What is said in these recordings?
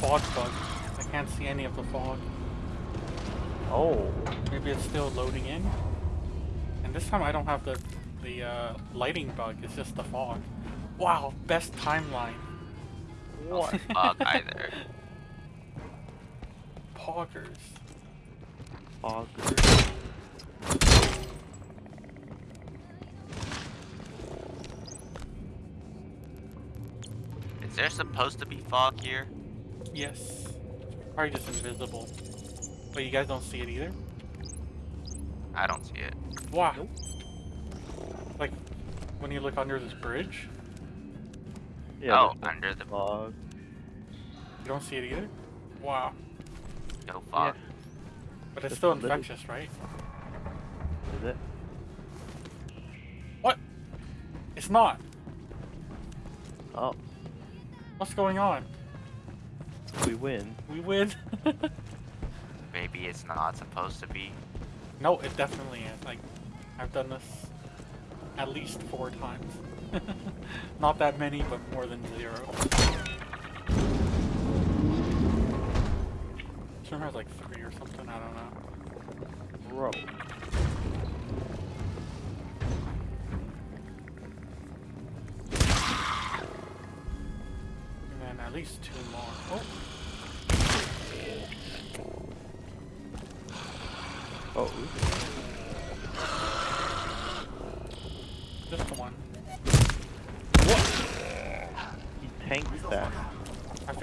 fog bug. I can't see any of the fog. Oh. Maybe it's still loading in. And this time I don't have the the uh, lighting bug. It's just the fog. Wow, best timeline. What? Fog either. Poggers. Auger. Is there supposed to be fog here? Yes. Probably just invisible. But you guys don't see it either? I don't see it. Wow. Like, when you look under this bridge, Yeah, oh, under the fog. you don't see it either? Wow. no fog. But it's Just still a little- infectious, right? Is it? What? It's not. Oh, What's going on? We win. We win. Maybe it's not supposed to be. no, it definitely is. Like, I've done this at least four times. not that many, but more than zero. This room has like three or something, I don't know. Bro.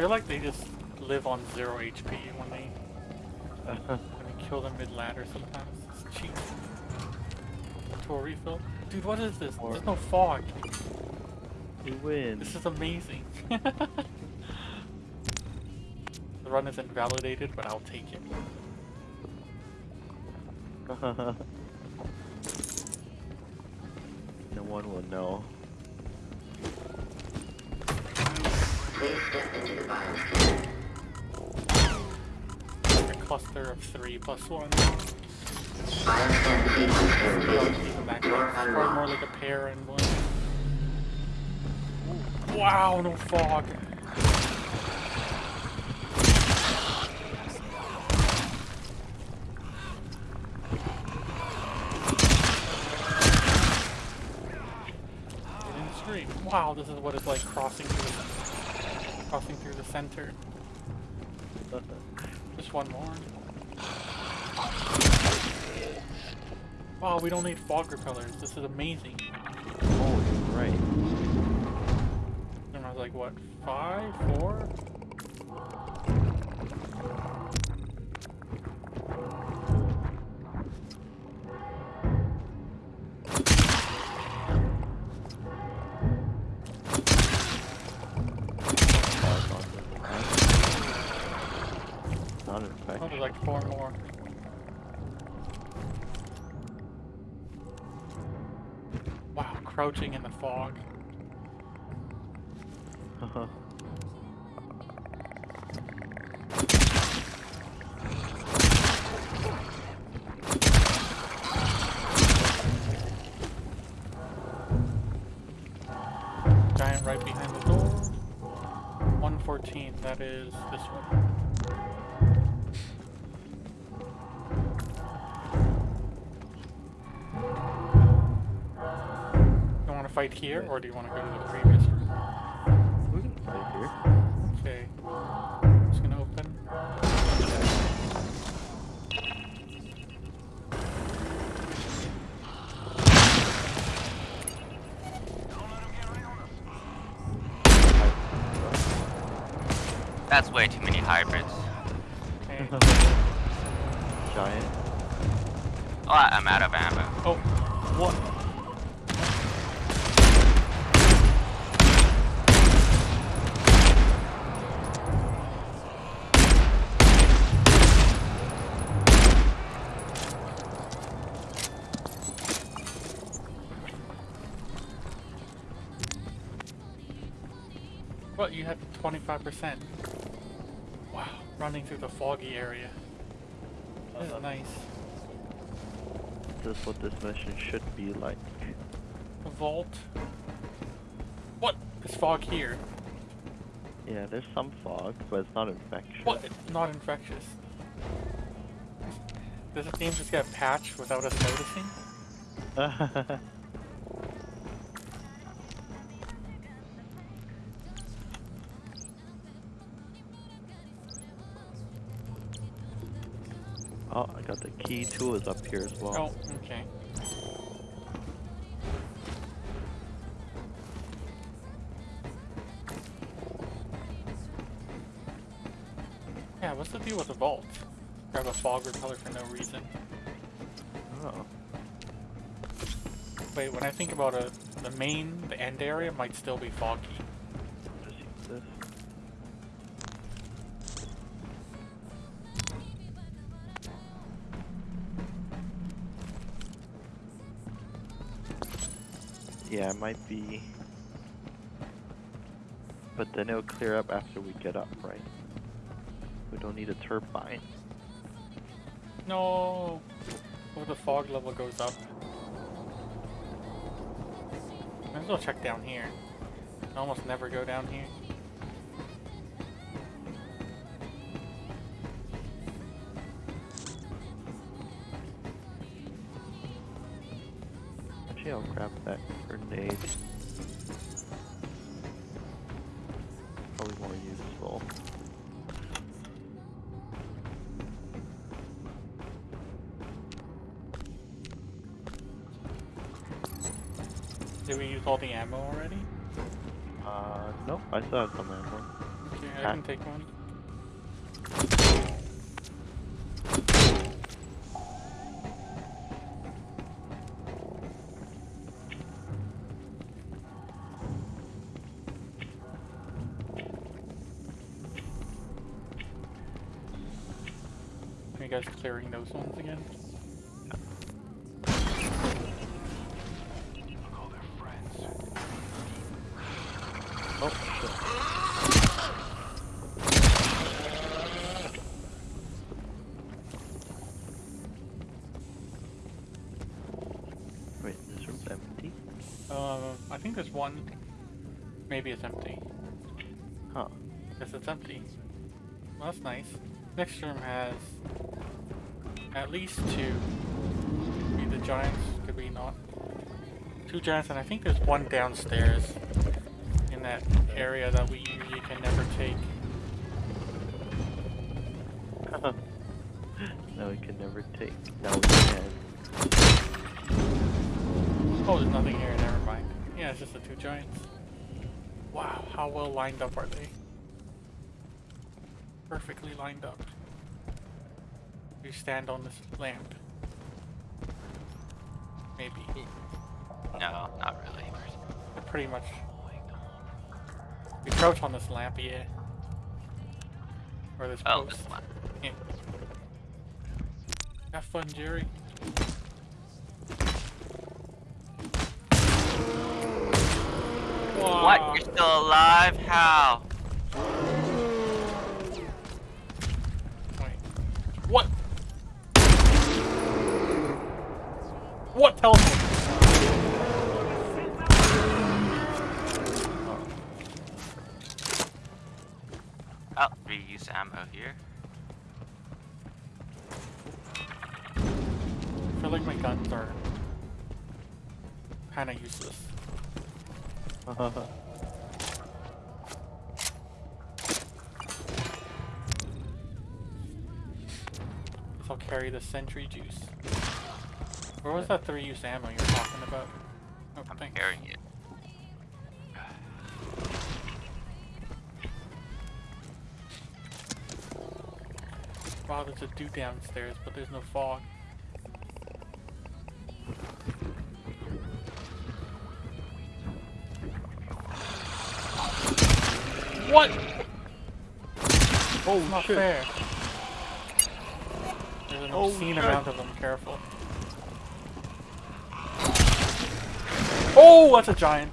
I feel like they just live on zero HP when they when you kill them mid ladder sometimes. It's cheap. To a refill. Dude, what is this? There's no fog. we win. This is amazing. the run is invalidated, but I'll take it. no one will know. A cluster of three plus one. Even that close. Probably more like a pair and one. Ooh. Wow, no fog. It didn't scream. Wow, this is what it's like crossing through crossing through the center. Just one more. Wow, we don't need fog repellers. This is amazing. you're right. And I was like, what, five, four? Crouching in the fog. Uh-huh. Giant right behind the door. 114, that is fight here, or do you want to go to the previous What, you had 25%. Wow, running through the foggy area. This is nice. This is what this mission should be like. A vault. What? There's fog here. Yeah, there's some fog, but it's not infectious. What? It's not infectious. Does the game just get patched without us noticing? P2 is up here as well. Oh, okay. Yeah, what's the deal with the vault? Grab a fog repeller for no reason. Oh. Wait, when I think about it, the main, the end area might still be foggy. Yeah, might be. But then it'll clear up after we get up, right? We don't need a turbine. No! Oh, the fog level goes up. Might as well check down here. I almost never go down here. Grenade. Probably more useful. Did we use all the ammo already? Uh, no, I still have some ammo. Okay, I can take one. You guys clearing those ones again? Oh, shit. Wait, this room's empty? Uh, I think there's one. Maybe it's empty. Huh. Yes, it's empty. Well, that's nice. Next room has at least two. Could be the giants, could be not. Two giants, and I think there's one downstairs in that area that we usually can never take. no, we can never take. Now we can. Oh, there's nothing here, never mind. Yeah, it's just the two giants. Wow, how well lined up are they? Perfectly lined up. You stand on this lamp. Maybe. No, not really. Pretty much. We crouch on this lamp, yeah. Or this Oh, post. this one. Yeah. Have fun, Jerry. Wow. What? You're still alive? How? The sentry juice. Where was that three-use ammo you're talking about? Oh, I'm thanks. carrying it. Wow, there's a dude downstairs, but there's no fog. What? Oh, not shit. fair. There's an Oh, obscene shit. amount of them, careful. Oh, that's a giant.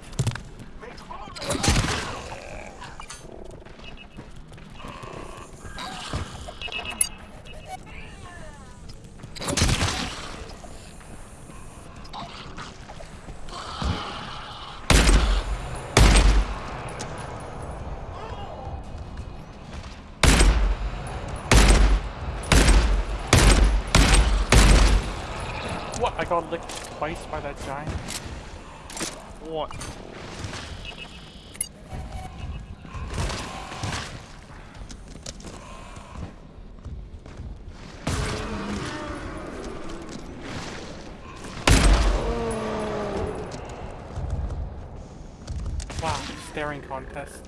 What? I got licked twice by that giant? What? Wow, staring contest.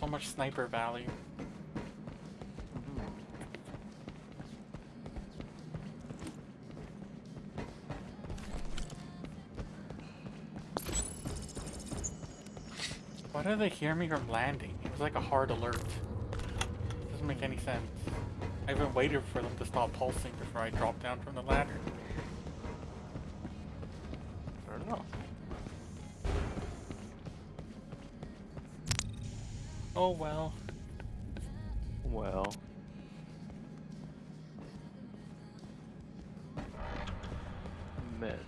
So much sniper value. Mm-hmm. Why did they hear me from landing? It was like a hard alert. Doesn't make any sense. I even waited for them to stop pulsing before I dropped down from the ladder. Oh well. Well. Man.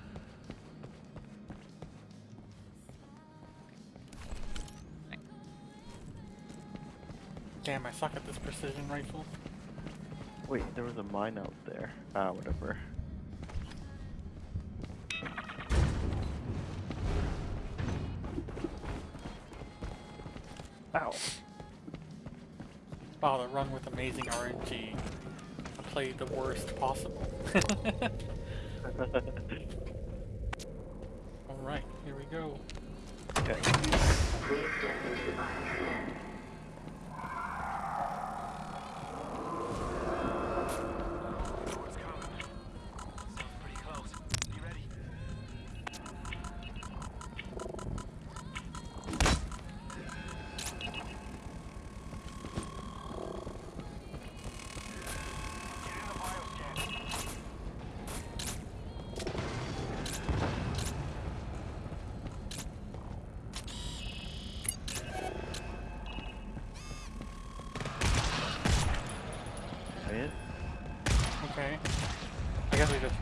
Damn, I suck at this precision rifle. Wait, there was a mine out there. Ah, whatever. Amazing RNG. I played the worst possible. Alright, here we go. okay.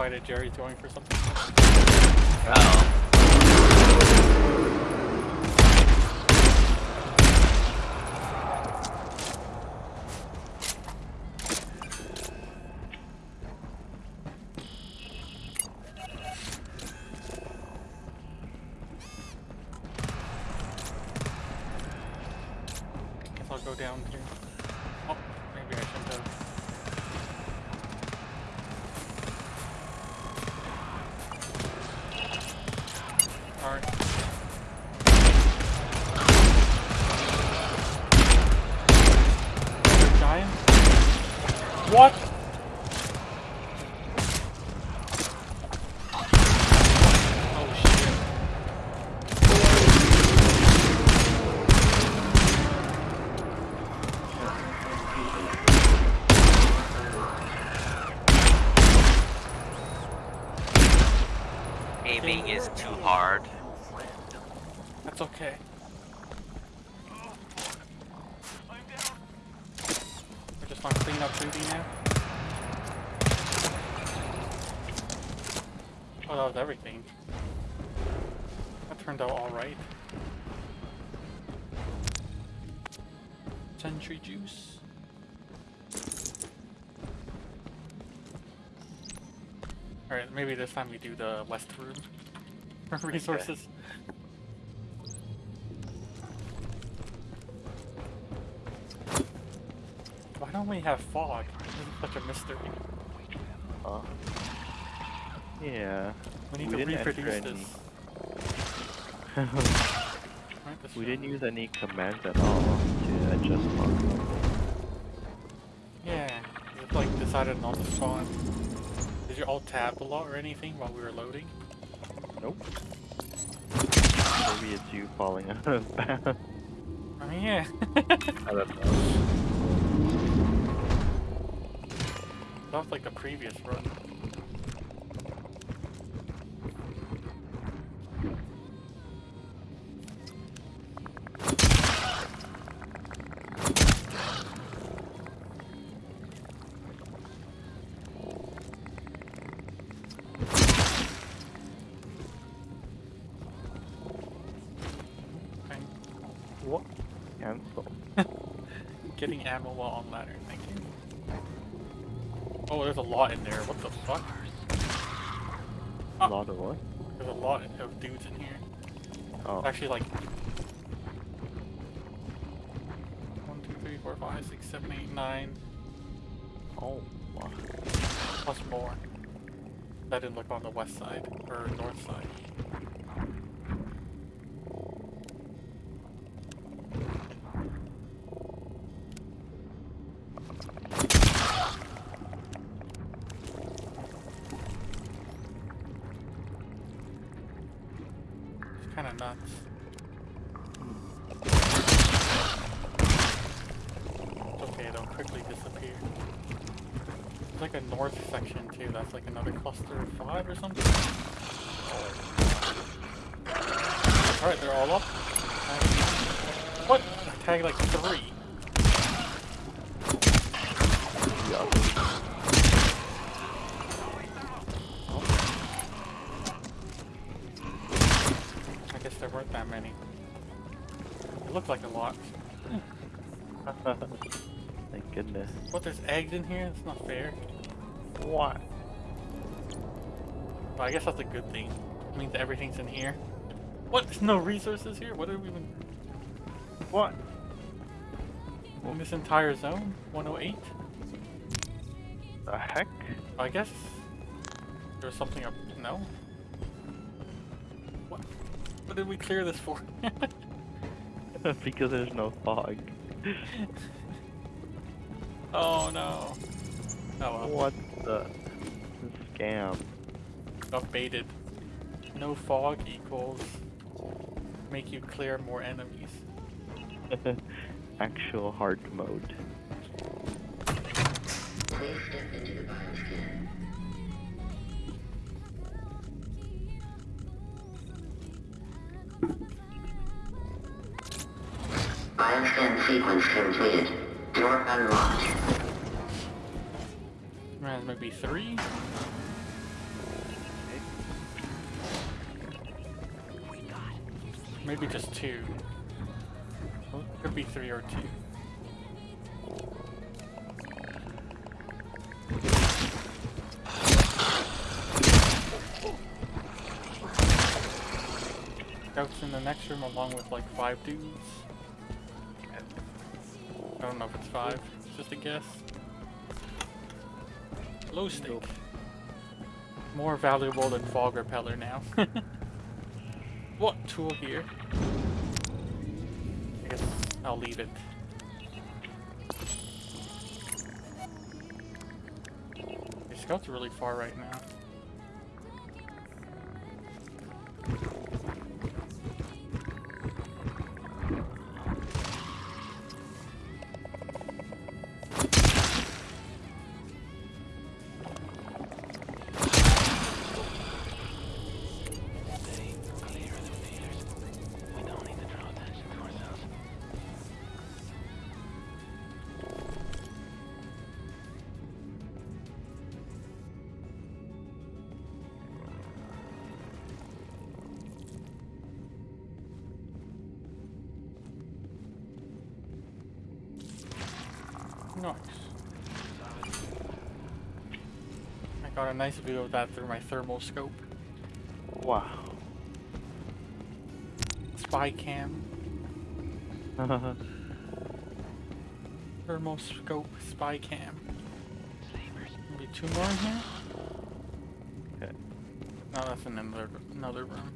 Fight it. Jerry's going for something. Oh. Guess I'll go down here. Sentry juice. Alright, maybe this time we do the west room for resources. Why don't we have fog? This is such a mystery. Huh? Yeah. We need We to reproduce any- this. Right, this we didn't use any commands at all to adjust fog. Yeah, it like decided not to spawn. Did you all tab a lot or anything while we were loading? Nope. Maybe it's you falling out of bounds. I mean, yeah. I don't know. that was like the previous run. Ammo while on ladder, thank you. Oh, there's a lot in there. What the fuck? A lot of what? There's a lot of dudes in here. Oh. Actually, like one, two, three, four, five, six, seven, eight, nine, Oh. wow. plus more. That didn't look on the west side or north side. Eggs in here? That's not fair. What? Well, I guess that's a good thing. It means everything's in here. What? There's no resources here? What are we even... What? In this entire zone? 108? The heck? I guess there's something up. No. What? What did we clear this for? because there's no fog. oh no. Oh well. What the scam? Got baited. No fog equals make you clear more enemies. Actual hard mode. Bioscan sequence completed. Door unlocked. Man, maybe three? Maybe just two. Could be three or two. Scouts in the next room along with like five dudes. I don't know if it's five, it's just a guess. Low stake. More valuable than fog repeller now. what tool here? I guess I'll leave it. The scouts are really far right now. Nice view of that through my thermal scope. Wow. Spy cam, thermal scope, spy cam. Maybe two more in here? Okay. No, that's in another another room.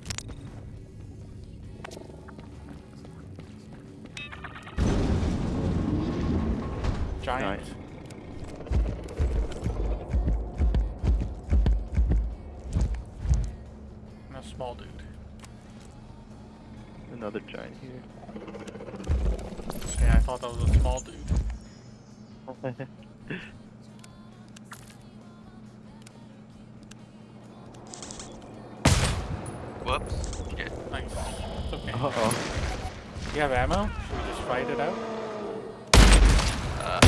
Giant. Nice. Another giant here. Yeah, I thought that was a small dude. Whoops. Shit. Nice. It's okay. Uh oh. You have ammo? Should we just fight it out? Uh,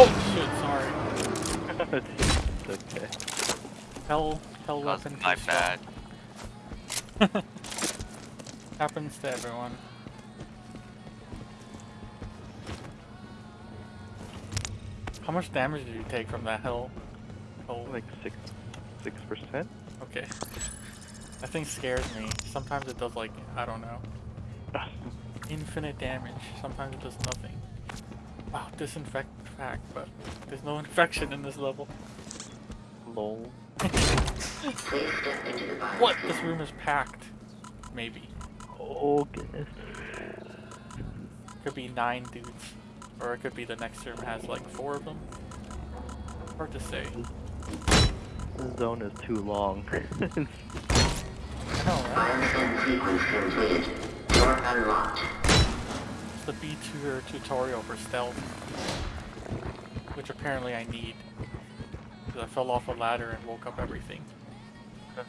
Oh shit, sorry. okay. Hell, hell That was weapon. my too bad. Happens to everyone. How much damage did you take from that hell? hell? Like six, six percent. Okay. That thing scares me. Sometimes it does like, I don't know, infinite damage. Sometimes it does nothing. Wow, disinfect fact, but there's no infection in this level. Lol. Please step into the bioscan. What? This room is packed. Maybe. Oh goodness. Could be nine dudes. Or it could be the next room has like four of them. Hard to say. This zone is too long. I right? Bioscan sequence completed. Door unlocked. It's the B2 tutorial for stealth. Which apparently I need. Because I fell off a ladder and woke up everything.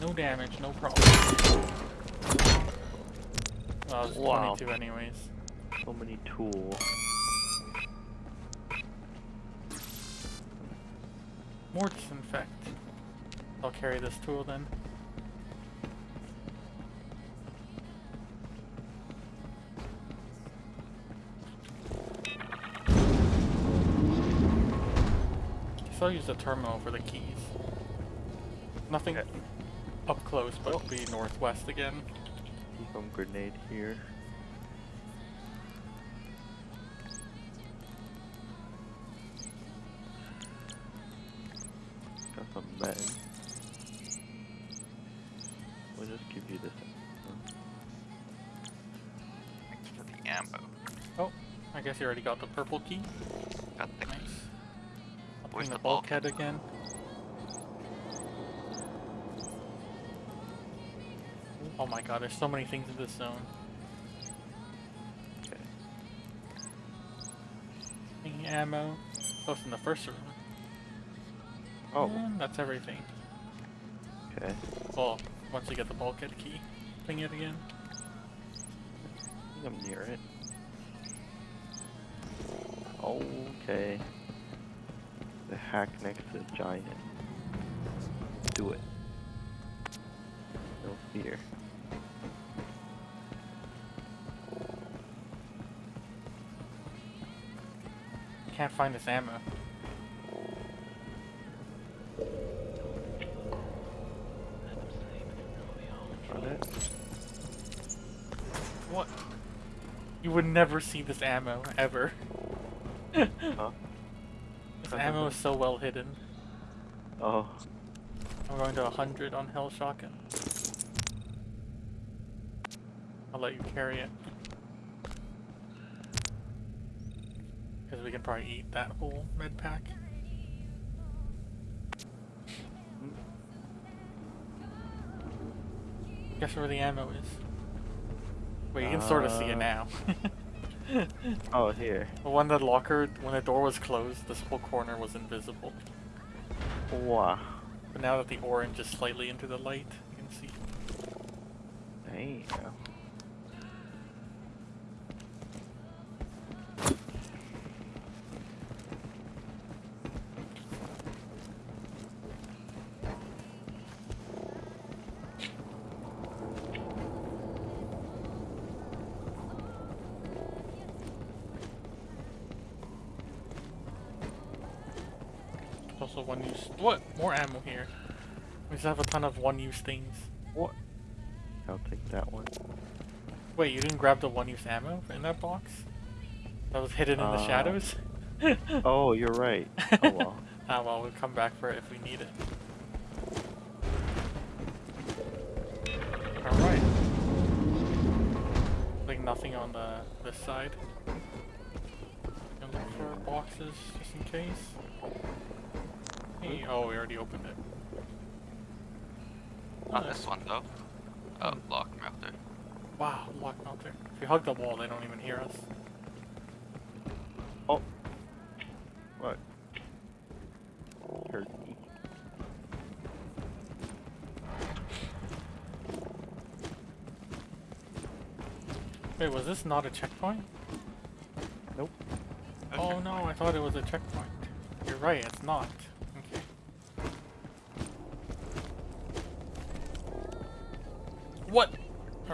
No damage, no problem. Well, Wow. 22 anyways. so many tools. More disinfect. I'll carry this tool then. So I'll use the terminal for the keys. Nothing Okay. up close, but oh. it'll be northwest again. Some grenade here. You already got the purple key. Got the Nice. I'll Where's bring the the bulkhead? bulkhead again. Oh my god, there's so many things in this zone. Okay. Any ammo. Oh, Close in the first room. Oh, And that's everything. okay. Well, once you get the bulkhead key, ping it again. I think I'm near it. Okay. The hack next to the giant. Do it. No fear. Can't find this ammo. What? You would never see this ammo, ever. Huh? This ammo is so well hidden. Oh, I'm going to 100 on HEL Shotgun. I'll let you carry it. Because we can probably eat that whole med pack. Guess where the ammo is. Wait, you can sort of see it Uh, now. oh here. when the locker, when the door was closed, this whole corner was invisible. Wow. But now that the orange is slightly into the light, you can see. Damn. There's also one use. What? More ammo here. We just have a ton of one use things. What? I'll take that one. Wait, you didn't grab the one use ammo in that box? That was hidden in the Uh, shadows? Oh, you're right. Oh well. ah, well, we'll come back for it if we need it. Alright. Like nothing on the this side. Can look for boxes just in case. Hey, oh, we already opened it. Not this one though. Oh, lock melter. Wow, lock melter. If we hug the wall, they don't even hear us. Oh. What? turkey. Wait, was this not a checkpoint? Nope. Oh no, I thought it was a checkpoint. You're right, it's not. Okay. What?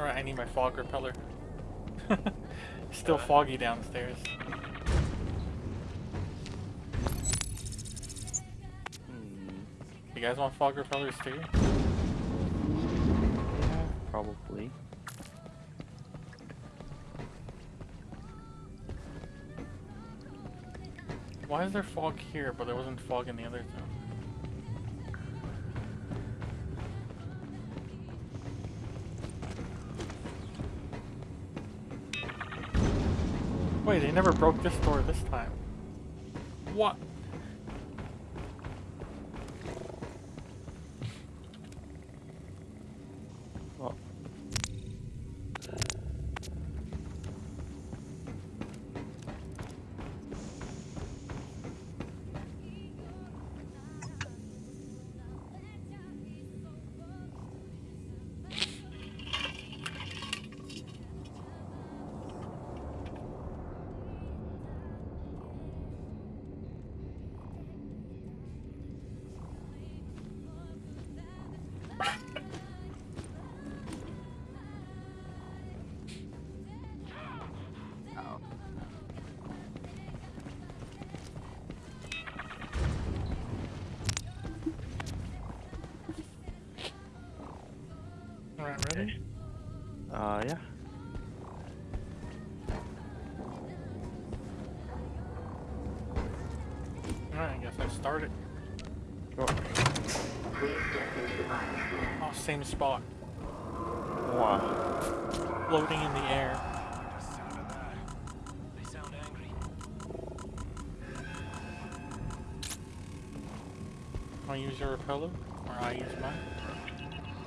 Alright, I need my fog repeller. Still foggy downstairs. Hmm. You guys want fog repellers too? Yeah, probably. Why is there fog here, but there wasn't fog in the other zone? Never broke this door this time. What? Uh, yeah. Alright, I guess I started. Sure. Please step into the biosphere. Oh, same spot. Wow. Floating in the air. Sound of that. They sound angry. Want to use your repeller? Or I use mine?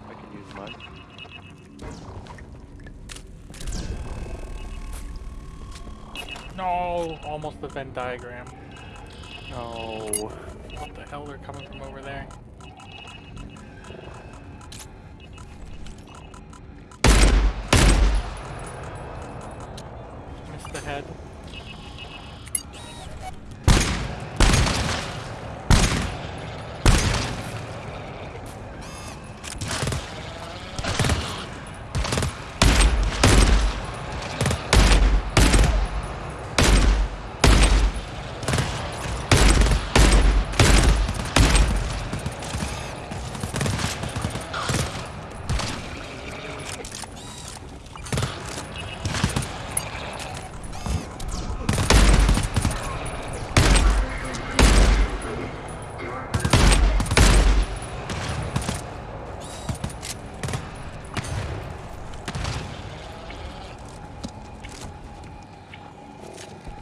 I can use mine. Almost the Venn diagram. No. What the hell? They're coming from over there. Missed the head.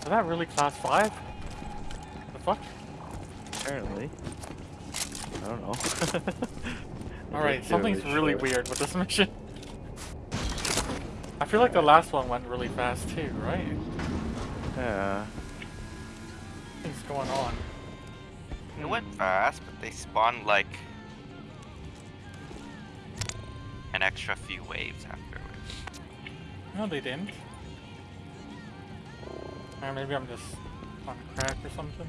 Is that really class 5? The fuck? Apparently. I don't know. Alright, something's really show. weird with this mission. I feel like the last one went really fast too, right? Yeah. Things going on. It went fast, but they spawned like an extra few waves afterwards. No, they didn't. Maybe I'm just on crack or something.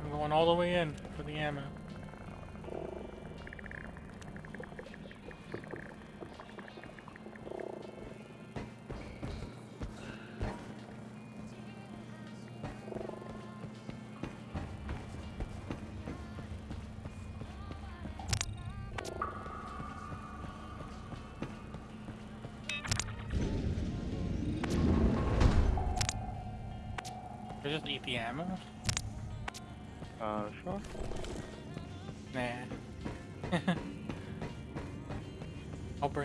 I'm going all the way in for the ammo.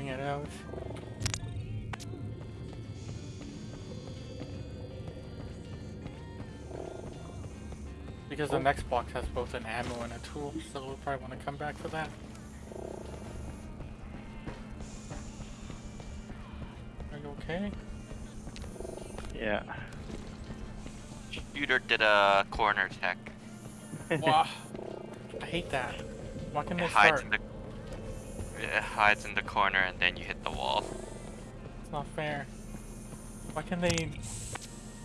Bring it out. Because the oh. next box has both an ammo and a tool, so we'll probably want to come back for that. Are you okay? Yeah. Shooter did a corner tech. Wow. I hate that. Why can It they hides start? in the it hides in the corner and then you hit the wall. It's not fair. Why can they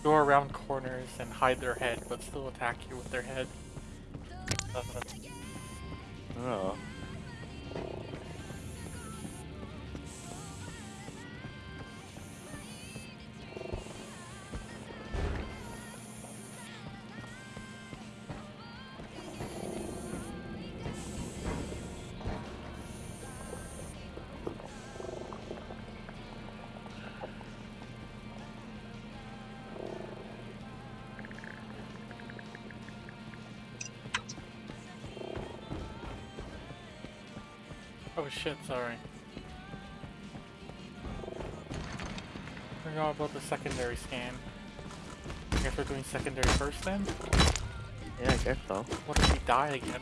go around corners and hide their head but still attack you with their head? oh. Oh shit, sorry. Forgot about the secondary scan. I guess we're doing secondary first then? Yeah, I guess so. What if we die again?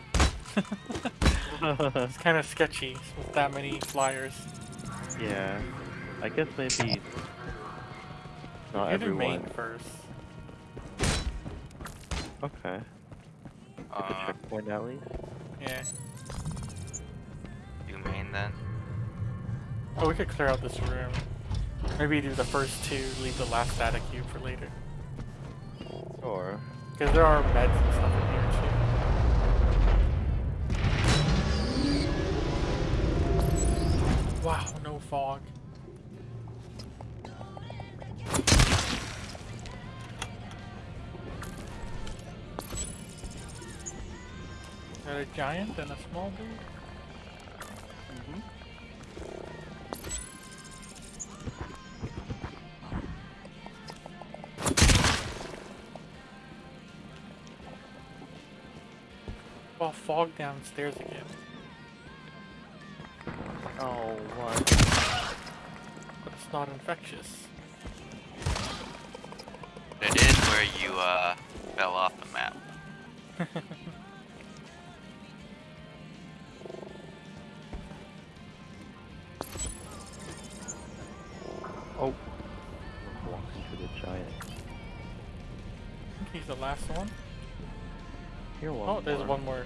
it's kind of sketchy with that many flyers. yeah. I guess maybe not You do main first. Okay. Get the Uh, checkpoint at least. Yeah. Main then. Oh, we could clear out this room. Maybe do the first two, leave the last data cube for later. Or Because there are meds and stuff in here too. Wow, no fog. Got a giant and a small dude? Well, downstairs again. oh what? But it's not infectious. It is where you uh fell off the map.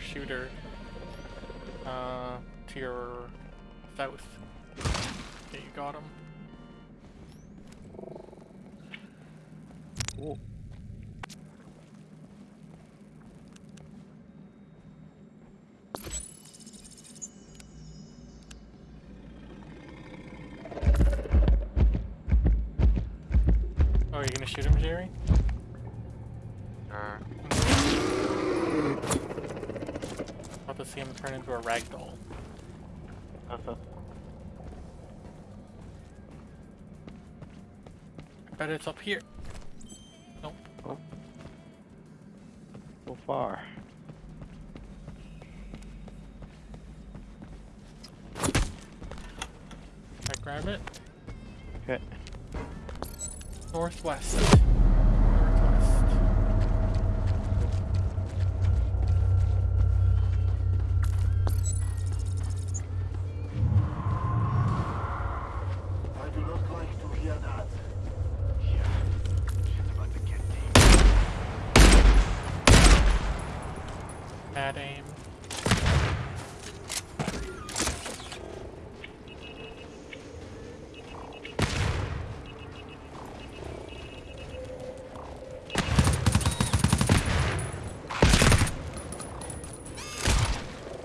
shooter. Uh, to your south. Okay, you got him. Oh, you're gonna shoot him, Jerry? Sure. Turn into a ragdoll. Uh-huh. I bet it's up here. Aim.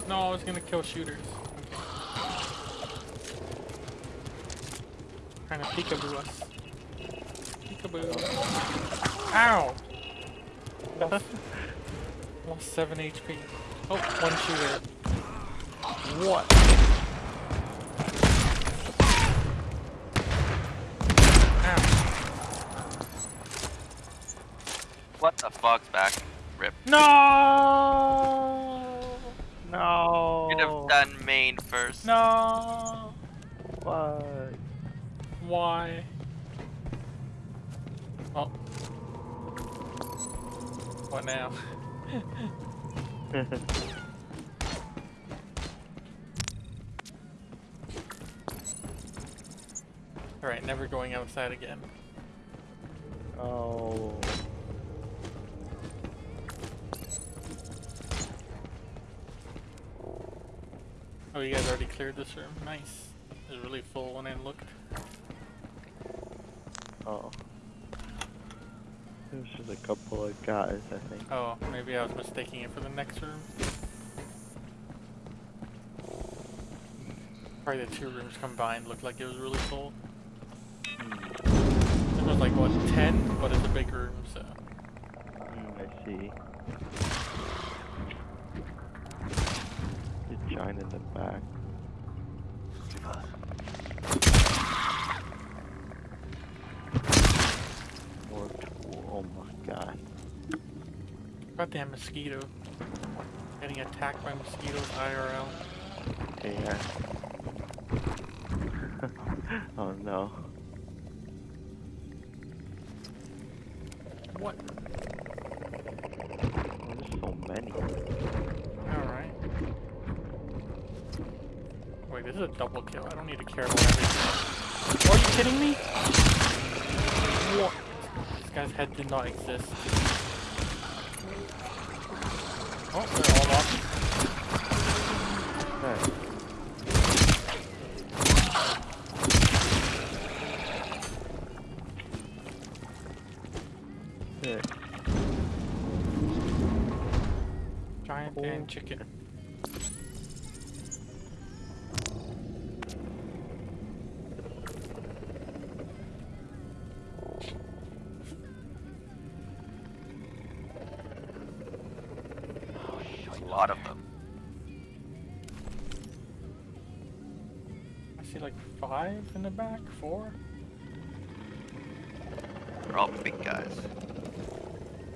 No, I was gonna kill shooters. Trying to peekaboo us. Peekaboo. Ow! Lost, lost 7 HP. Oh, one shooter. What? Ow. What the fuck's back? Rip. No! No. you could have done main first. No! What? Why? Oh. What now? going outside again. oh. Oh, you guys already cleared this room? Nice. It was really full when I looked. Oh. There's just a couple of guys, I think. Oh, maybe I was mistaking it for the next room. Probably the two rooms combined looked like it was really full. Was like, what, 10? But it's a big room, so. Mm, I see. The giant in the back. Oh my god. Goddamn mosquito. Getting attacked by mosquitoes IRL. Yeah. oh no. What? Oh, there's so many. Alright. Wait, this is a double kill. I don't need to care about everything. Are you kidding me? What? This guy's head did not exist. Oh, they're all up. Nice. Sick. Giant Oh. and chicken. In the back, four. They're all big guys.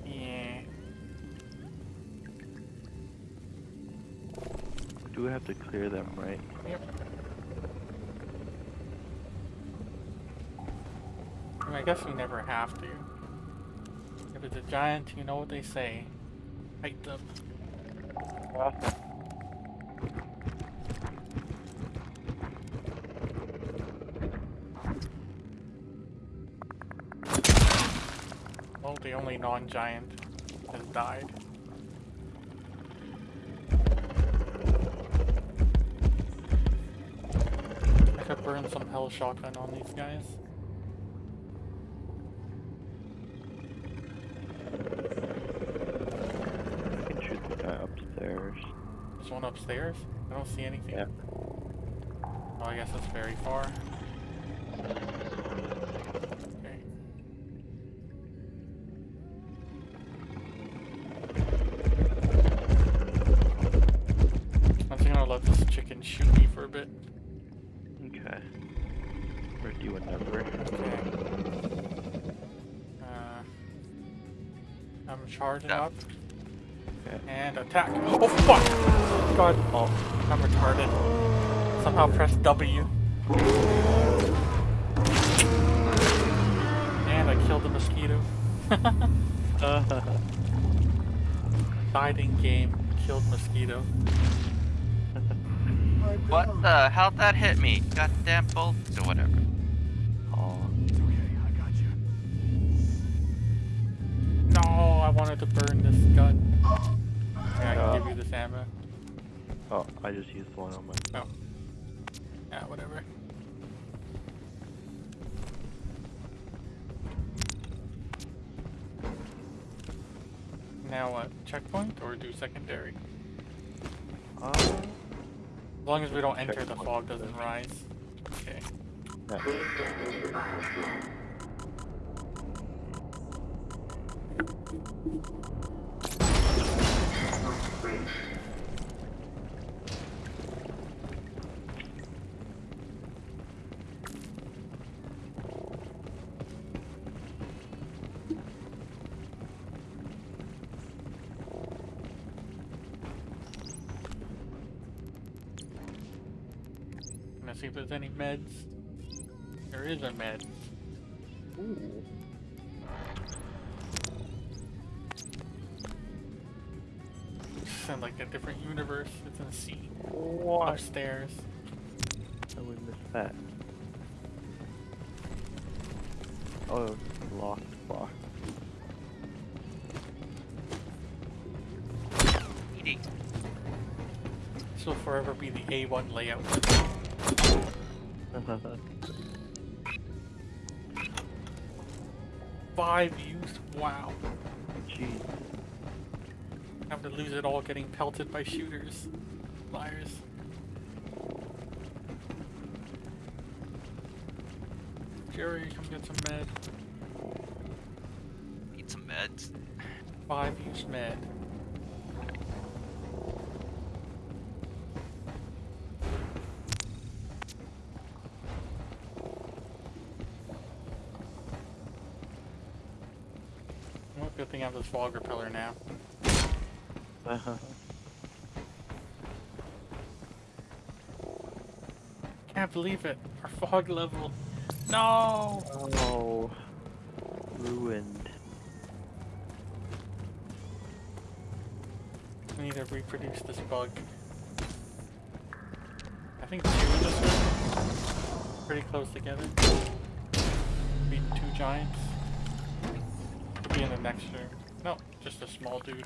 Yeah. Do we have to clear them, right? Yep. I, mean, I guess we never have to. If it's a giant, you know what they say. Fight them. Non-giant has died. I could burn some HEL Shotgun on these guys. I can shoot the guy upstairs. There's one upstairs. I don't see anything. Yeah. Oh, I guess that's very far. Or do whatever. Okay. Uh, I'm charging Yeah. up Okay. and attack. Oh fuck! God, oh, I'm retarded. Somehow press W. And I killed the mosquito. Died in game, killed mosquito. What the? How'd that hit me? Goddamn bullets wanted to burn this gun. Yeah, I can Oh. give you this ammo. Oh, I just used one on my. Oh. Yeah, whatever. Now what? Checkpoint or do secondary? Uh, As long as we don't enter, the fog doesn't rise. Okay. nice. Please step into the biosphere. Reached. Gonna see if there's any meds. There is a med. It's in the sea. What? Upstairs. I would miss that. Oh, locked box. Eating. This will forever be the A1 layout. Five views? Wow. To lose it all getting pelted by shooters. Liars. Jerry, come get some med. Need some meds. Five views med. Well, good thing I have this fog repeller now. Can't believe it. Our fog level. No! oh. Ruined. We need to reproduce this bug. I think two in this room. Pretty close together. Be two giants. Be in the next room. No, just a small dude.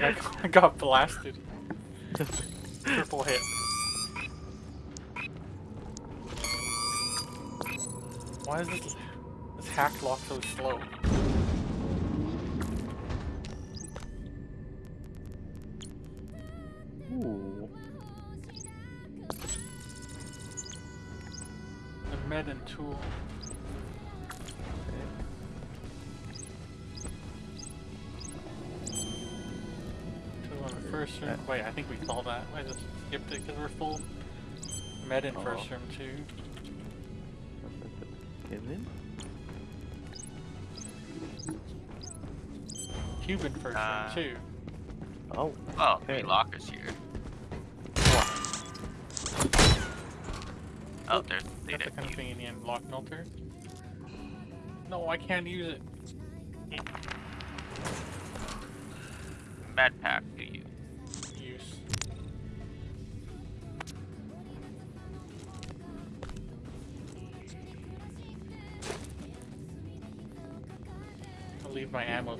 I got, blasted. Triple hit. Why is this, this hack lock so slow? Med in first Oh. room too. Given? Cube in first Uh, room too. Oh. Oh, Okay. three lockers here. Oh, there's That's data. a convenient lock melter. No, I can't use it. Med pack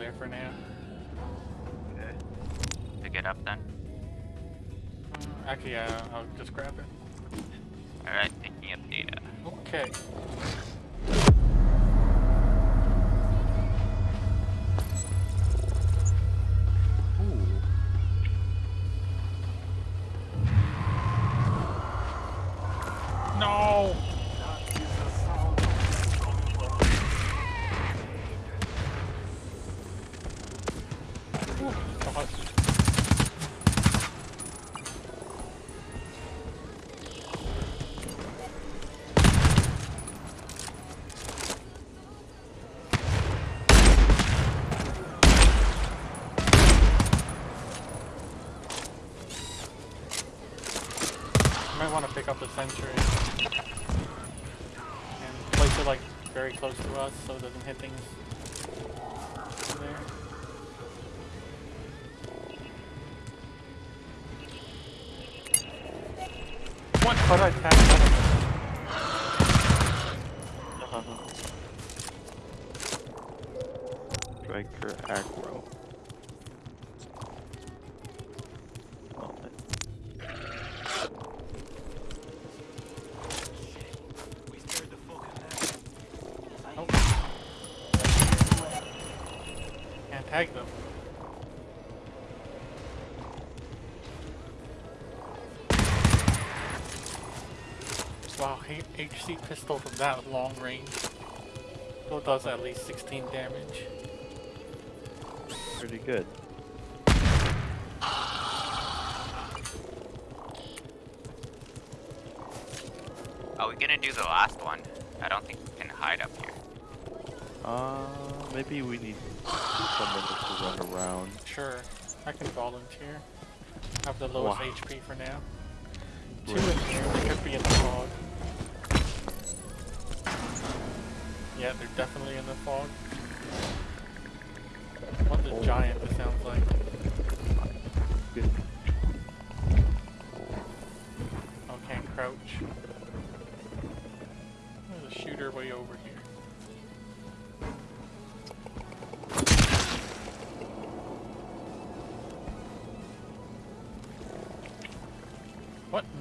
there for now. Okay. Pick it up then. Uh, Actually, uh, I'll just grab it. Alright, picking up data. Okay. Ooh. No! The sentry and place it like very close to us so it doesn't hit things. What? H- pistol from that long range. Still does at least 16 damage. Pretty good. Are we gonna do the last one? I don't think we can hide up here. Uh, maybe we need someone to run around. Sure, I can volunteer. Have the lowest Wow. HP for now.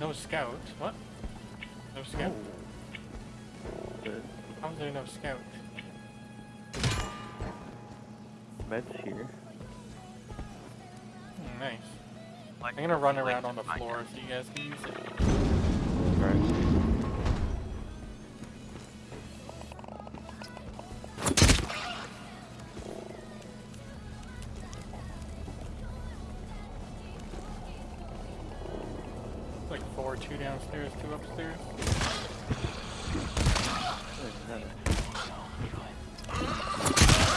No scout? What? No scout? Good. How's there no scout? Meds here. Hmm, nice. I'm gonna run around on the floor so you guys can use it. Right. Downstairs, two upstairs.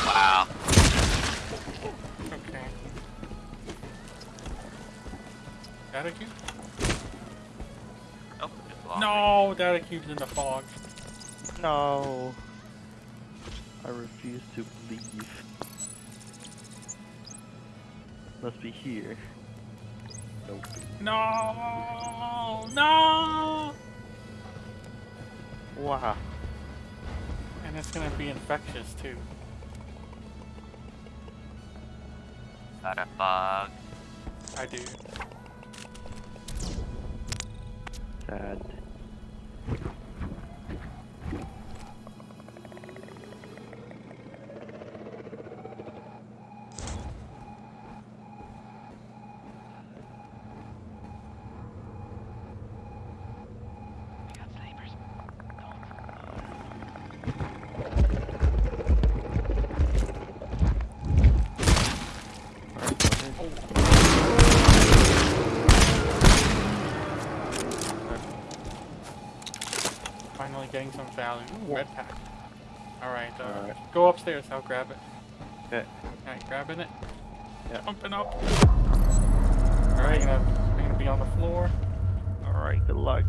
Wow. Okay. Data cube? Just No, data cube's in the fog. No. I refuse to believe. Must be here. Nope. No, no. Wow. And it's gonna be infectious too. Is that a bug? I do. Sad. Finally getting some value. Ooh, red pack. Alright, uh, Alright. go upstairs, I'll grab it. Okay. Alright, grabbing it. Yeah. Pumping up. Alright, gonna, I'm gonna be on the floor. Alright, good luck.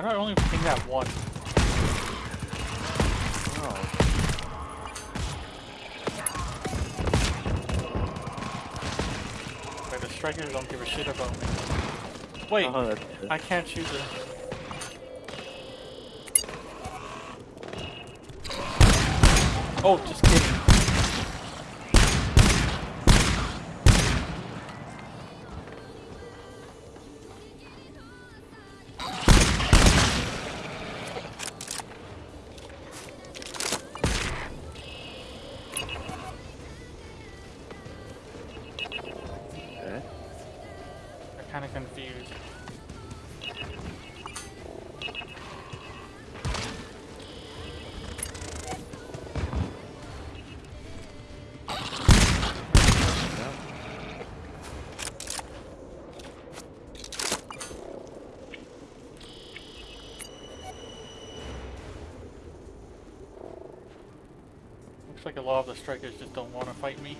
How do I only ping that one? Oh. Wait, the strikers don't give a shit about me. Wait, oh, that's. I can't shoot the... Oh, just kidding. Looks like a lot of the strikers just don't want to fight me.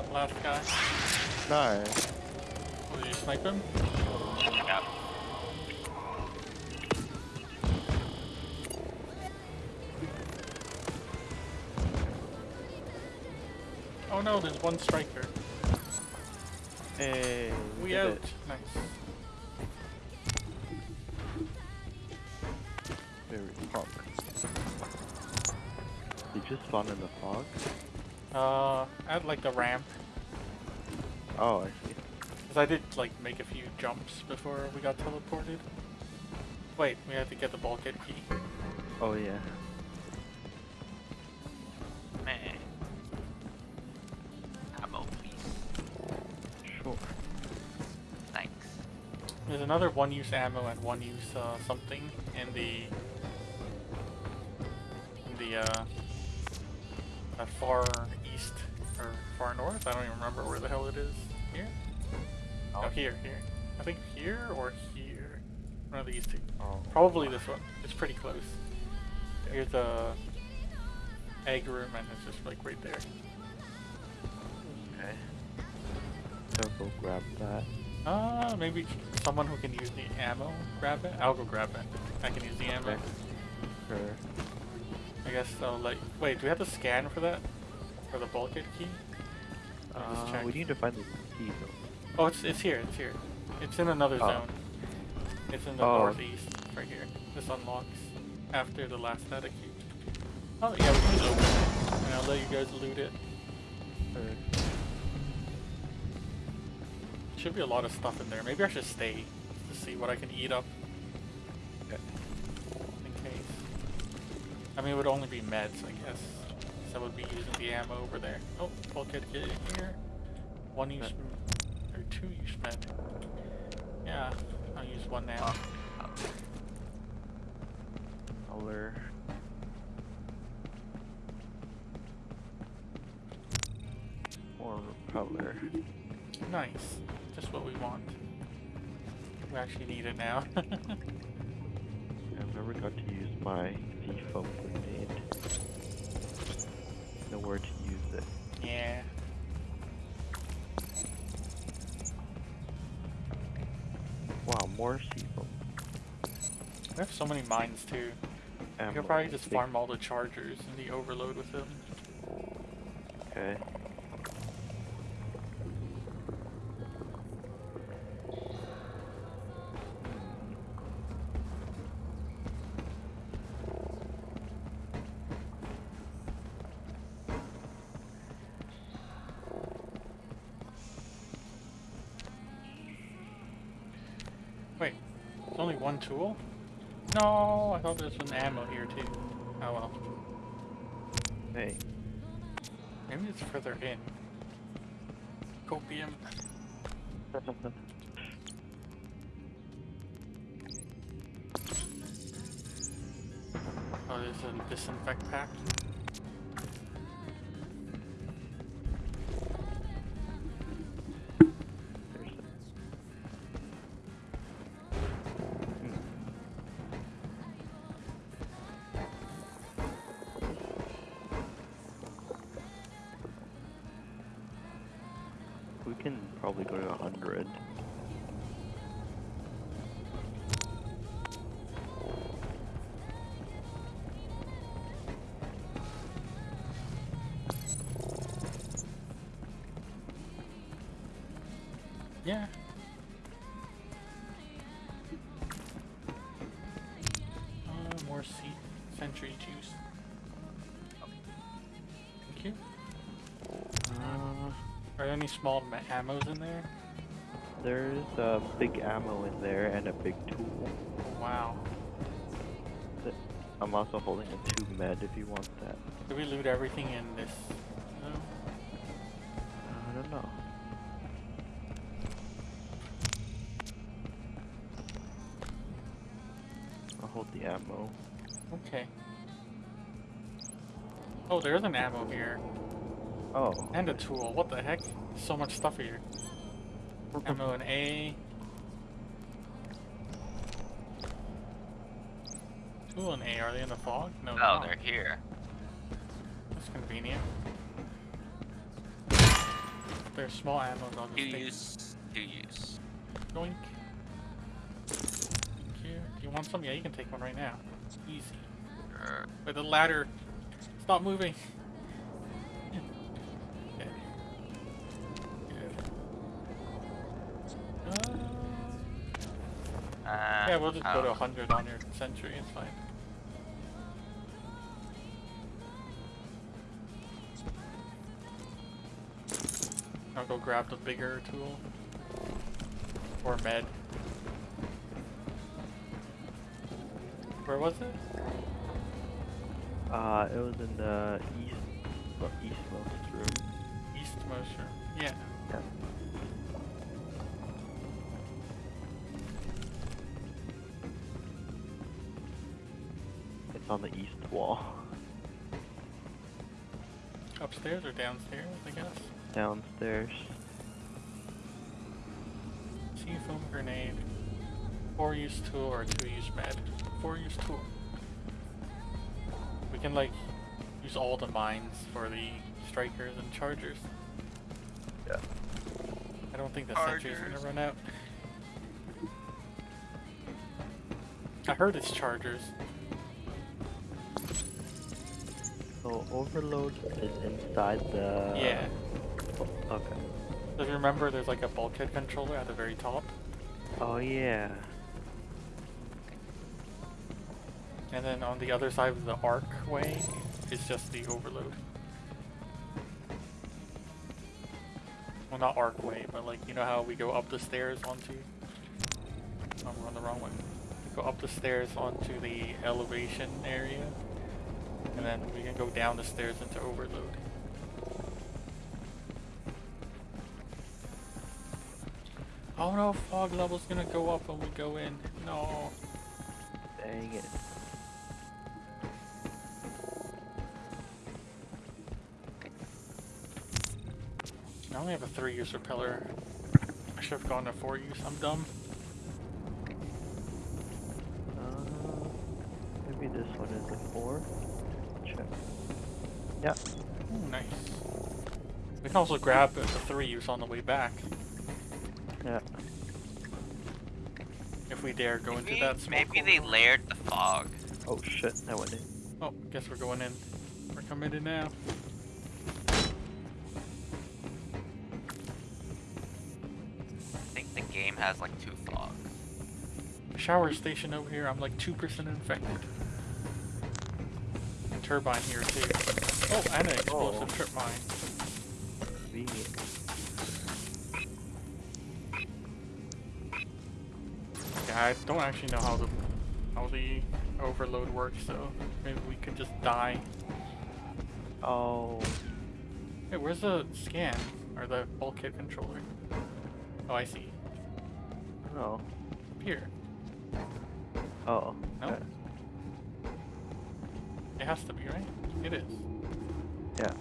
Leave the scout last guy. Nice. Will you snipe him? Yep. Oh no, there's one striker. Like the ramp. Oh, I see. Cause I did like make a few jumps before we got teleported. Wait, we had to get the bulkhead key. Oh yeah. Man. Ammo, please. Sure. Thanks. There's another one-use ammo and one-use uh, something in the in the uh, far east or far north. I don't even remember where the hell it is. Here? Oh, here, here. I think here or here. One of these two. Oh. Probably this one. It's pretty close. Here's a egg room and it's just like right there. Okay. I'll go grab that. Uh, maybe someone who can use the ammo grab it. I'll go grab it. I can use the ammo. Okay. Sure. I guess I'll let. Wait, do we have to scan for that? For the bulkhead key? Just Uh, check. we need to find the key though. Oh, it's it's here. It's here. It's in another Oh. zone. It's in the Oh. northeast, right here. This unlocks after the last data key. Oh yeah, we can just open it, and I'll let you guys loot it. Should be a lot of stuff in there. Maybe I should stay to see what I can eat up Okay. in case. I mean, it would only be meds, I guess. I would be using the ammo over there. Oh, bulkhead kit in here. One use or two use med. Yeah, I'll use one now. Color. More color. Nice. Just what we want. We actually need it now. I've never got to use my default grenade. Know where to use it. yeah. Wow, more C-foam. We have so many mines too. Ammo. could probably just farm all the chargers and the overload with them. Okay. Tool? No, I thought there was an ammo here too. Oh well. Hey. Maybe it's further in. Copium. Oh, there's a disinfect pack. probably go to 100. Are there any small ma- ammos in there? there's a big ammo in there and a big tool. Wow. I'm also holding a two med if you want that. Did we loot everything in this? No. I don't know. I'll hold the ammo. Okay. Oh, there's an ammo here. Oh, And a tool. What the heck? So much stuff here. Ammo and A. Tool and A, are they in the fog? No, Oh, not. they're here. That's convenient. There's small ammo, I'll just Two take use. Two use. Yoink. Thank you. Do you want some? Yeah, you can take one right now. It's easy. Er, Wait, the ladder. Stop moving. We'll just go to oh, 100 on your sentry. It's fine. I'll go grab the bigger tool. Or med. Where was it? Uh, it was in the east, well, eastmost room. Eastmost room. Upstairs or downstairs, I guess. Downstairs. See foam grenade. Four use tool or two use med. Four use tool. We can like use all the mines for the strikers and chargers. Yeah. I don't think the sentry's gonna run out. I heard it's chargers. So overload is inside the. yeah. Okay. So if you remember, there's like a bulkhead controller at the very top, Oh yeah. and then on the other side of the archway is just the overload. Well, not archway, but like you know how we go up the stairs onto. Oh, we're on the wrong way. We go up the stairs onto the elevation area, and then we can go down the stairs into overload. Oh no, fog level's gonna go up when we go in. No. Dang it. I only have a three use repeller. I should have gone to four use. I'm dumb. Uh, maybe this one is a four. Check. Yeah. Ooh, nice. We can also grab the three use on the way back Yeah. if we dare go into that smoke. maybe they layered the fog. Oh shit, that went in. Oh, guess we're going in. We're coming in now. I think the game has like two fogs. Shower station over here. I'm like two percent infected. And turbine here too. Oh, and an explosive Oh. trip mine. Convenient. Yeah, I don't actually know how the how the overload works, so maybe we could just die. Oh. Hey, where's the scan or the bulkhead controller? Oh, I see. Oh. Up here. Oh. No? okay. It has to be, right? It is. Yeah.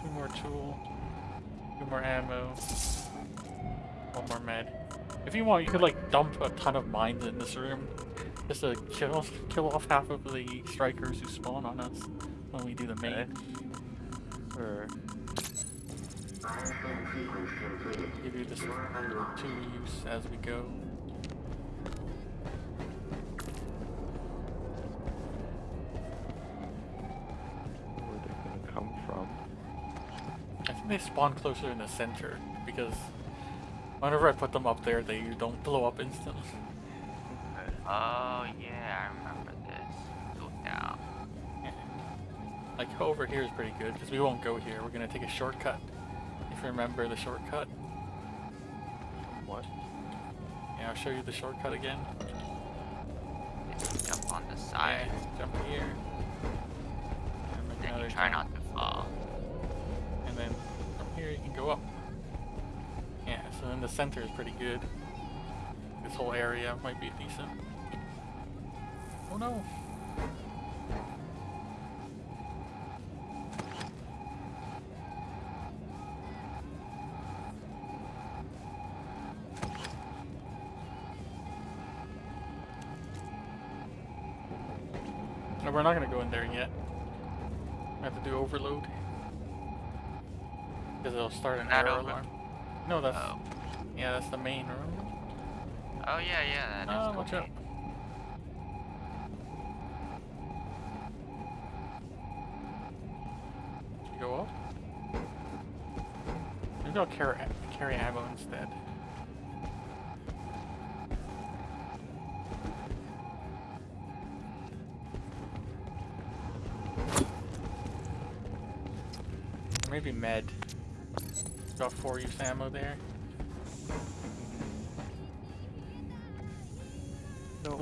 Two more tool. Two more ammo. One more med. If you want, you could like dump a ton of mines in this room. Just to kill kill off half of the strikers who spawn on us when we do the main. Okay. Or Bioscan sequence completed. Give you this two use as we go. Think they spawn closer in the center because whenever I put them up there, they don't blow up instantly. Oh yeah, I remember this. Go down. Like over here is pretty good because we won't go here. We're gonna take a shortcut. If you remember the shortcut, What? yeah, I'll show you the shortcut again. Jump on the side. Yeah, jump here. And make Then another you try jump. not the center is pretty good. This whole area might be decent. Oh no! No, we're not gonna go in there yet. I have to do overload. Because it'll start an not error alarm. No, that's... Oh yeah, that's the main room. Oh yeah, yeah. That is Oh, watch out. Should go up? Maybe I'll carry carry ammo instead. Maybe med. Got four use ammo there.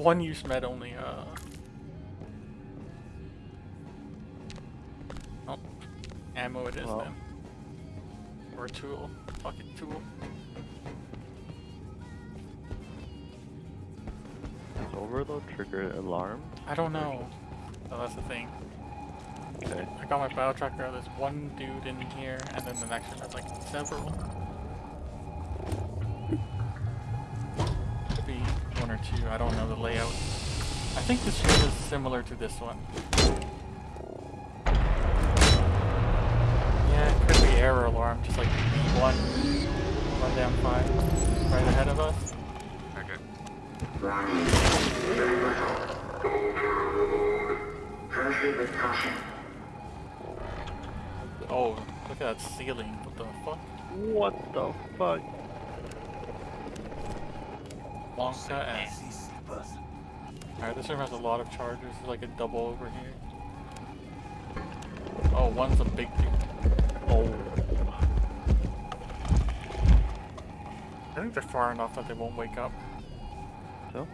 One use med only, uh. Oh. Ammo it is Well. then. Or a tool. Fucking tool. Does overload trigger alarm? I don't know. Oh, that's the thing. Okay. I got my bio tracker. There's one dude in here, and then the next one has like several. Or two. I don't know the layout. I think this room is similar to this one. Yeah, it could be error alarm, just like one, one down five, right ahead of us. Okay. Very little. Proceed with caution. Oh, look at that ceiling. What the fuck? What the fuck? Wonka and Alright, this room has a lot of chargers. There's like a double over here. Oh, one's a big dude. Oh. I think they're far enough that they won't wake up. So?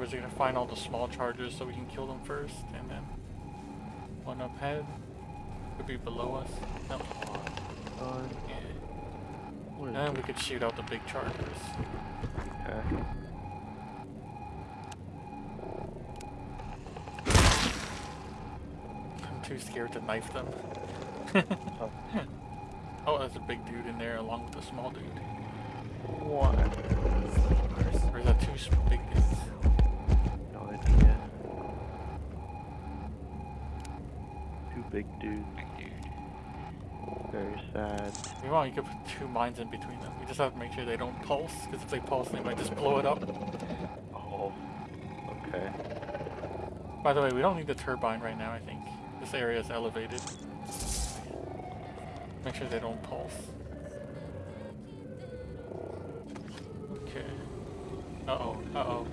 We're gonna find all the small chargers so we can kill them first, and then one up ahead. Could be below us. No. Uh, Yeah. And we could shoot out the big chargers. Okay. I'm too scared to knife them. Oh. oh, there's a big dude in there along with a small dude. What? Or is that two big dudes? No idea. Two big dudes. Big dude. Very sad. If you could put two mines in between them. We just have to make sure they don't pulse, because if they pulse, they might just blow it up. Oh. Okay. By the way, we don't need the turbine right now, I think. This area is elevated. Make sure they don't pulse. Okay. Uh-oh. Uh-oh.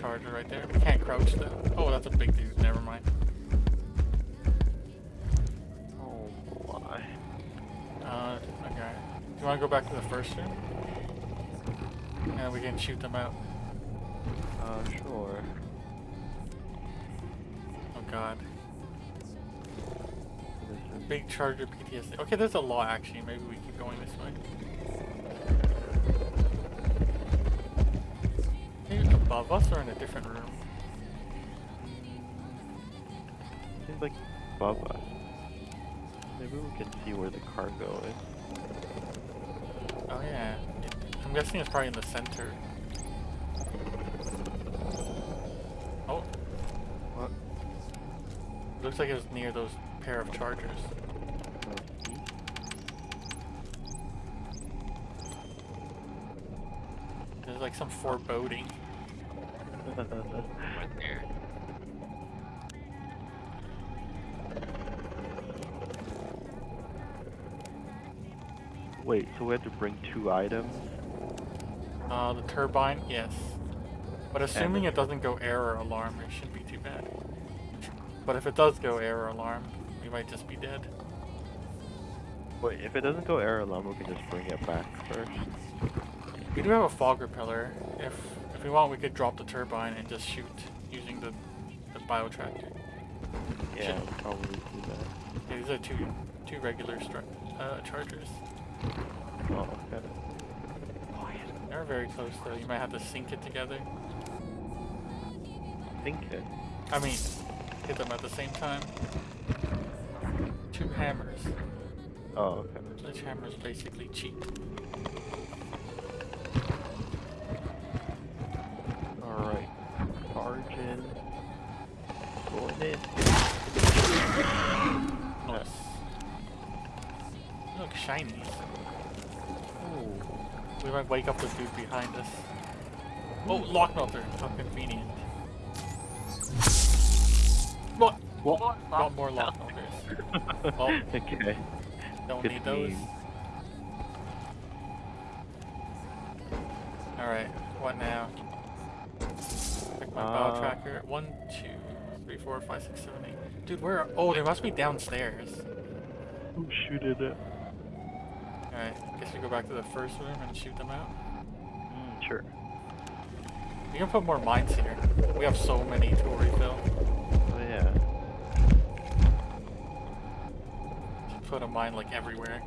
Charger right there. We can't crouch though. Oh, that's a big dude. Never mind. Oh my. Uh, okay. Do you want to go back to the first room? And we can shoot them out. Uh, sure. Oh god. Big charger PTSD. Okay, there's a lot actually. Maybe we keep going this way. Above us or in a different room? Seems like above us. Maybe we can see where the cargo is. Oh yeah. I'm guessing it's probably in the center. Oh, What? looks like it was near those pair of chargers. There's like some foreboding. Right there. Wait, so we have to bring two items? Uh, the turbine, yes. But assuming it doesn't go error alarm, it shouldn't be too bad. But if it does go error alarm, we might just be dead. Wait, if it doesn't go error alarm, we can just bring it back first. We do have a fog repeller. If if we want, we could drop the turbine and just shoot using the the bio tracker. Yeah, Should- probably do that. Yeah, these are two two regular uh, chargers. Oh, okay. They're very close though. You might have to sync it together. Think it. I mean, hit them at the same time. Two hammers. Oh, okay. Sledgehammers basically cheat. In. Going in. Nice. Look, shiny. Ooh. We might wake up the dude behind us. Oh, lock melter. How convenient. What? What? Got more lock melters. Well, okay. Don't Good need those. Alright, what now? Check my Uh, bow tracker. One, two, three, four, five, six, seven, eight. Dude, where? Oh, they must be downstairs. Who shooted it? Alright, I guess we go back to the first room and shoot them out. Mm, sure. We can put more mines here. We have so many to refill. Oh yeah. Should put a mine like everywhere.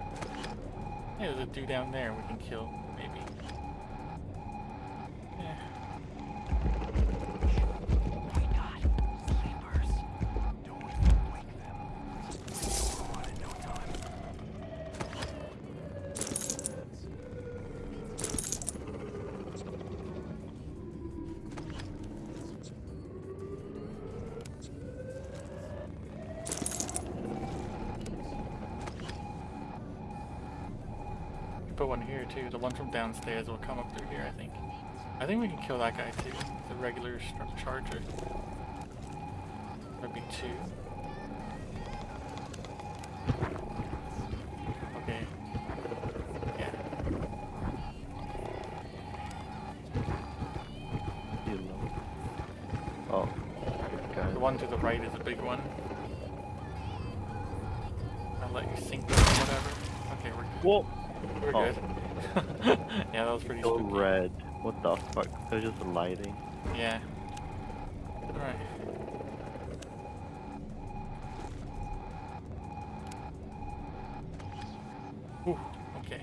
Hey, there's a dude down there we can kill, too. The one from downstairs will come up through here, I think. I think we can kill that guy too. The regular charger. Maybe two. Okay. Yeah. You know. Oh. Good guy. The one to the right is a big one. I'll let you sink or whatever. Okay, we're Whoa! we're Oh. good. Yeah, that was pretty So spooky. red. What the fuck? They're just lighting. Yeah. Alright. Ooh, okay.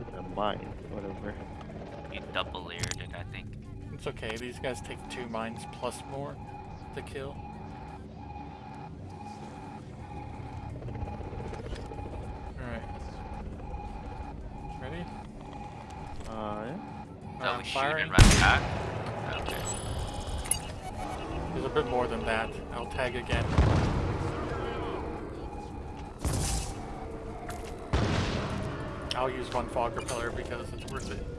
It's a mine. Whatever. You double layered it, I think. It's okay. These guys take two mines plus more to kill. There's a bit more than that. I'll tag again. I'll use one fog repeller because it's worth it.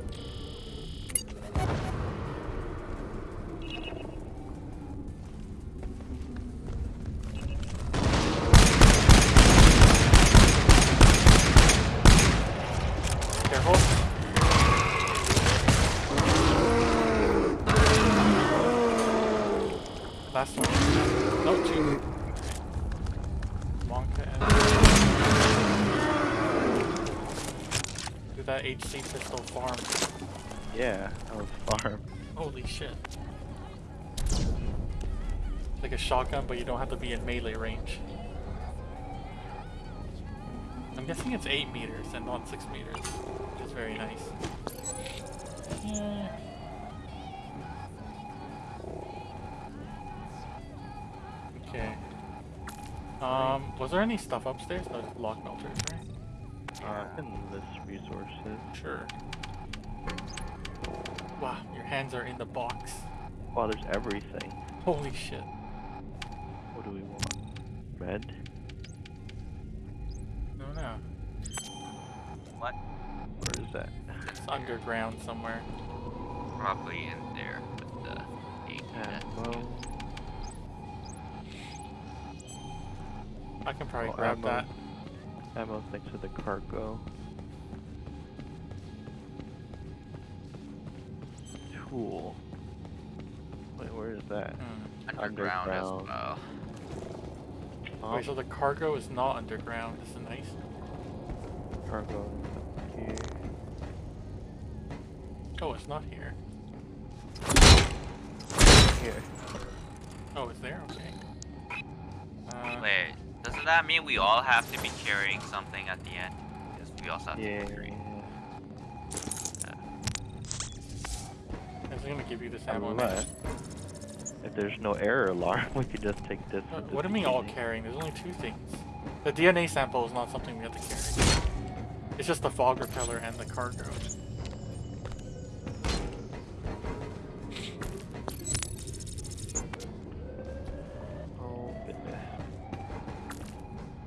Shit. Like a shotgun, but you don't have to be in melee range. I'm guessing it's 8 meters and not 6 meters, which is very nice. Yeah. Okay. Um, was there any stuff upstairs? No, it's block melters, right? Uh, I can list resources. Sure. Wow, your hands are in the box. Wow, there's everything. Holy shit. What do we want? Red? No, no. What? Where is that? It's underground somewhere. Probably in there with the eight. Ammo. I can probably Oh, grab ammo. that. Ammo's next to the cargo. Tool. Where is that? Hmm. Underground, as well. Oh, Wait, so the cargo is not underground. This is nice. cargo here. Oh, it's not here. Here. Oh, it's there? Okay. Uh, Wait, doesn't that mean we all have to be carrying something at the end? Because we also have Yeah. to carry. It's gonna give you this ammo. Unless, if there's no error alarm, we could just take this. Uh, What do you mean all carrying? There's only two things. The DNA sample is not something we have to carry. It's just the fog repeller and the cargo. Oh goodness.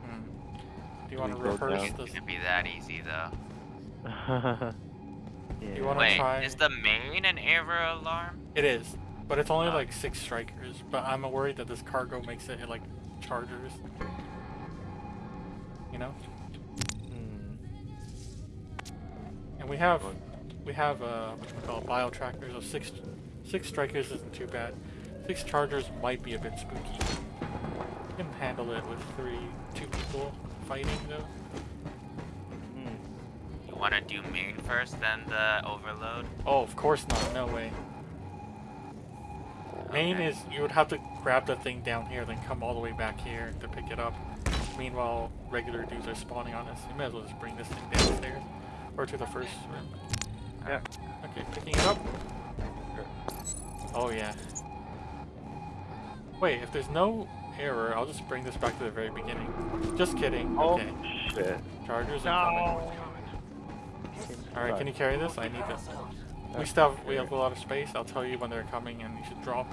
Hmm. Do you want to we go rehearse down? this? Can't be that easy though. yeah. You wanna Wait, try- is the main an error alarm? It is, but it's only Ah. like six strikers. But I'm worried that this cargo makes it like chargers. You know, Hmm. and we have we have uh what we call bio trackers. So six six strikers isn't too bad. Six chargers might be a bit spooky. You can handle it with three two people fighting though. You want to do main first, then the overload? Oh, of course not. No way. Main Okay. is you would have to grab the thing down here, then come all the way back here to pick it up. Meanwhile, regular dudes are spawning on us. You may as well just bring this thing downstairs or to the first room. Yeah. Okay, picking it up. Oh yeah. Wait, if there's no error, I'll just bring this back to the very beginning. Just kidding. Oh Okay. shit. Chargers are coming. Alright, can you carry this? I need this. We still have, we have a lot of space. I'll tell you when they're coming and you should drop.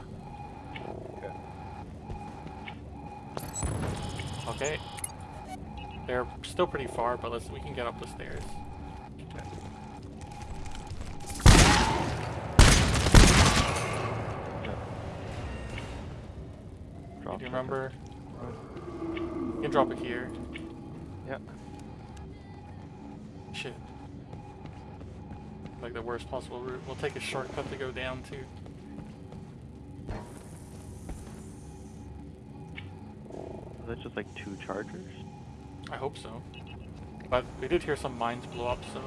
Okay. They're still pretty far, but let's we can get up the stairs. Drop Do you remember? You can drop it here. Like the worst possible route. We'll take a shortcut to go down to. Is that just like two chargers? I hope so. But we did hear some mines blow up, so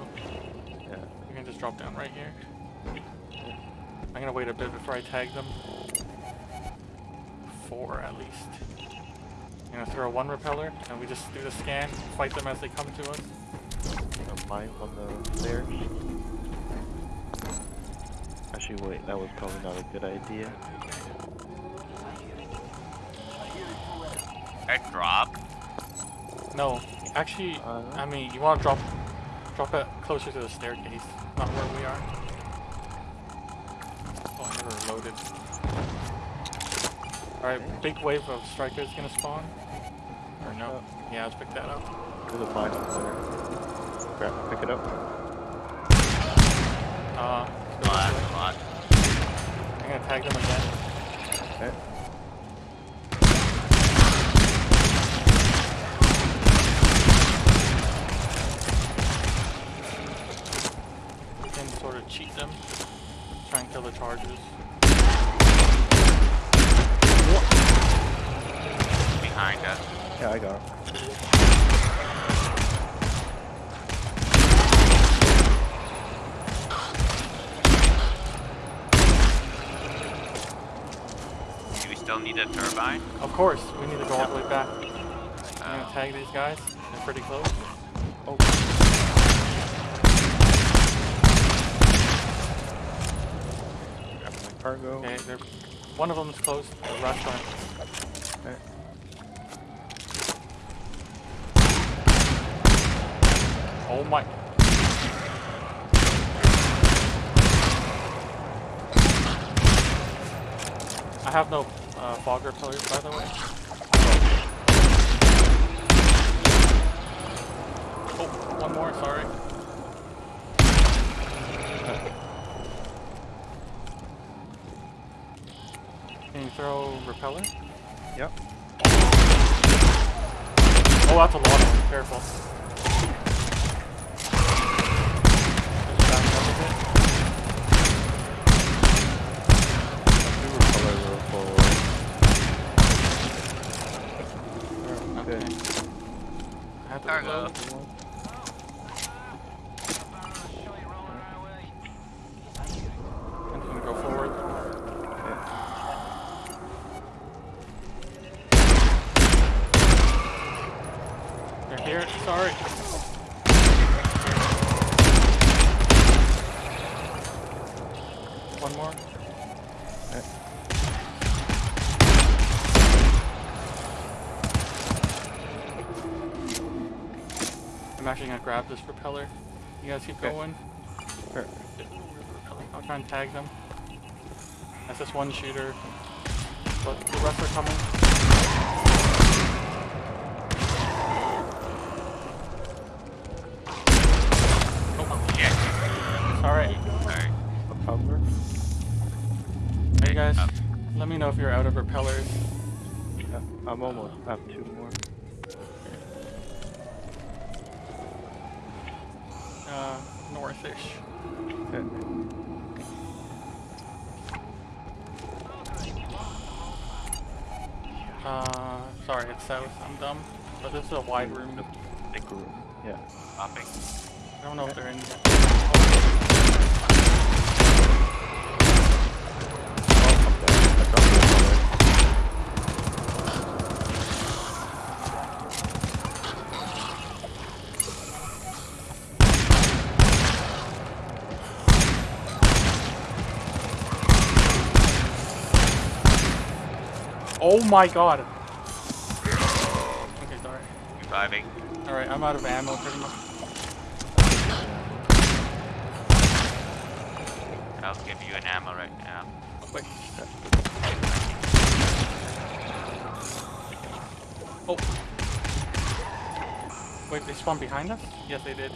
Yeah. we can just drop down right here. I'm gonna wait a bit before I tag them. Four at least. I'm gonna throw one repeller, and we just do the scan, fight them as they come to us. A mine on the stairs. Actually, wait. That was probably not a good idea. I drop. No, actually, Uh, I mean, you want to drop, drop it closer to the staircase, not where we are. Oh, I never reloaded. Alright, big wave of strikers gonna spawn. Or no? Yeah, let's pick that up. There's a mine up there. Grab, pick it up. Uh, A go lot, this way. a lot. I'm gonna tag them again. Okay. We can sort of cheat them. Try and kill the chargers. Behind us. Yeah, I got it. Need a turbine? Of course, we need to go all the way back. I'm gonna tag these guys. They're pretty close. Oh. Grab my cargo. Okay, they're one of them is close. The rest aren't. Okay. Oh my. I have no uh, fog repellers, by the way. Oh, one more, sorry. Can you throw repeller? Yep. Oh, that's a lot. Careful. Just back up a bit. Two repeller Cargo. I'm just gonna go forward. They're here. Sorry. One more. I'm actually gonna grab this propeller. You guys keep Okay. going. Sure. I'll try and tag them. That's just one shooter. But the rest are coming. Oh, shit. Alright. Sorry. A? Hey guys, up. let me know if you're out of repellers. Yeah, I'm almost. I Okay. Uh, sorry, it's south. I'm dumb. But this is a wide room. Big room. Yeah. Popping. I don't know if they're in yet. Oh, okay. I dropped the color. Oh my god! Okay, sorry. Reviving. Alright, I'm out of ammo pretty much. I'll give you an ammo right now. Wait. Oh. Wait, they spawned behind us? Yes, they did.